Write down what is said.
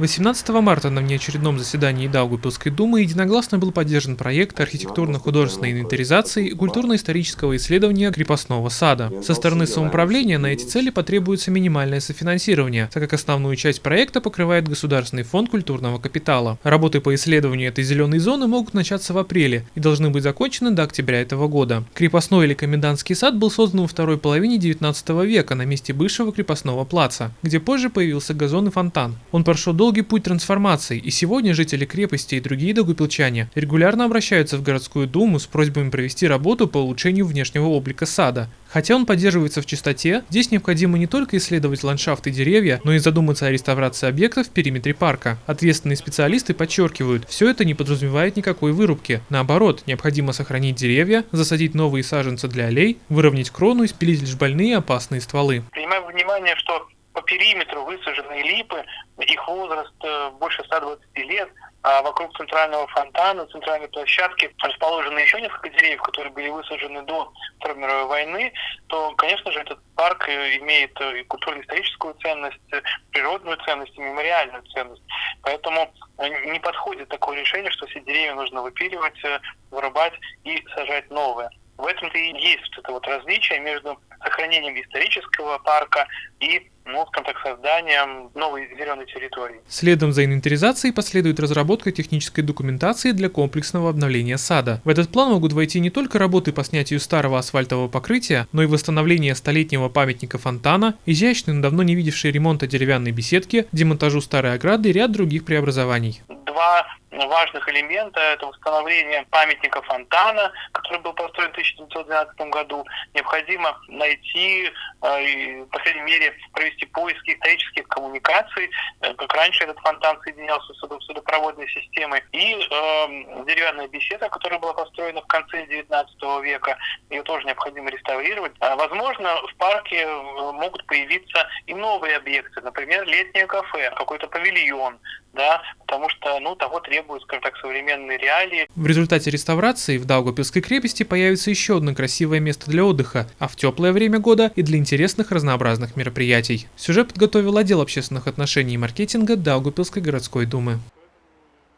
18 марта на внеочередном заседании Даугупилской думы единогласно был поддержан проект архитектурно-художественной инвентаризации и культурно-исторического исследования крепостного сада. Со стороны самоуправления на эти цели потребуется минимальное софинансирование, так как основную часть проекта покрывает Государственный фонд культурного капитала. Работы по исследованию этой зеленой зоны могут начаться в апреле и должны быть закончены до октября этого года. Крепостной или комендантский сад был создан во второй половине 19 века на месте бывшего крепостного плаца, где позже появился газон и фонтан. Он прошел долгий путь трансформации, и сегодня жители крепости и другие догупилчане регулярно обращаются в городскую думу с просьбами провести работу по улучшению внешнего облика сада. Хотя он поддерживается в чистоте, здесь необходимо не только исследовать ландшафт и деревья, но и задуматься о реставрации объектов в периметре парка. Ответственные специалисты подчеркивают, все это не подразумевает никакой вырубки. Наоборот, необходимо сохранить деревья, засадить новые саженцы для аллей, выровнять крону и спилить лишь больные опасные стволы. Принимая внимание, что по периметру высажены липы, их возраст э, больше 120 лет, а вокруг центрального фонтана, центральной площадки расположены еще несколько деревьев, которые были высажены до Второй мировой войны, то, конечно же, этот парк э, имеет э, и культурно-историческую ценность, природную ценность, и мемориальную ценность. Поэтому не подходит такое решение, что все деревья нужно выпиливать, вырубать и сажать новые. В этом-то и есть вот это вот различие между сохранением исторического парка и ну, скажем так, созданием новой зеленой территории. Следом за инвентаризацией последует разработка технической документации для комплексного обновления сада. В этот план могут войти не только работы по снятию старого асфальтового покрытия, но и восстановление столетнего памятника фонтана, изящный, но давно не видевший ремонта деревянной беседки, демонтажу старой ограды и ряд других преобразований. Два важных элемента – это восстановление памятника фонтана, который был построен в 1912 году. Необходимо найти, э, по крайней мере, провести поиски исторических коммуникаций, э, как раньше этот фонтан соединялся с судопроводной системой, и э, деревянная беседа, которая была построена в конце 19 века, ее тоже необходимо реставрировать. А, возможно, в парке э, могут появиться и новые объекты, например, летнее кафе, какой-то павильон, да, потому что, ну, того требуют, скажем так, современные реалии. В результате реставрации в Даугавпилской крепости появится еще одно красивое место для отдыха, а в теплое время года и для интересных разнообразных мероприятий. Сюжет подготовил отдел общественных отношений и маркетинга Даугавпилской городской думы.